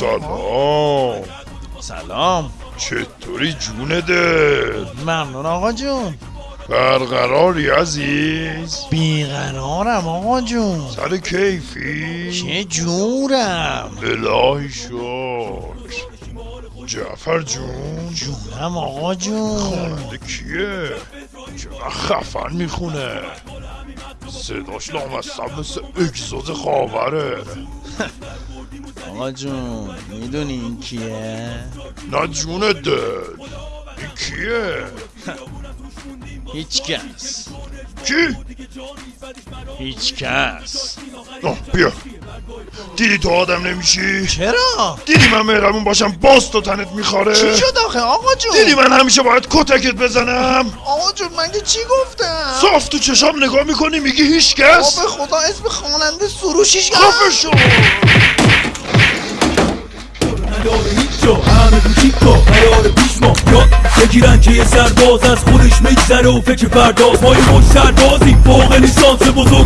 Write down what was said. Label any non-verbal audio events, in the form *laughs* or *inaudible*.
سلام. سلام چطوری جونه دل؟ ممنون آقا جون. برقراری عزیز؟ بیقرارم آقا جون. سر کیفی؟ چه جورم؟ الهی شکر. جعفر جون. جونم آقا جون. خواننده کیه؟ چقدر خفن می‌خونه. صداش لامصب مثل اگزوز خاوره. آقا جون می‌دونی این کیه؟ نه جون دل این کیه؟ *laughs* هیچ کس. کی؟ هیچ کس آه بیا. دیدی تو آدم نمیشی؟ چرا؟ دیدی من مهربون باشم باز تو تنت میخواره چی شد آخه؟ آقا جون. دیدی من همیشه باید کتکت بزنم؟ آقا جون من که چی گفتم؟ صاف تو چشام نگاه می‌کنی میگی هیچ کس آب خدا اسم خواننده سروشیش خفه شو. نداره هیچ جا همه کوچیکا قرار پیش ما. یاد بگیرن که یه سرباز از خودش میگذره و فکر پرداز. ما یه مش سربازی فوق لیسانس بزرگترین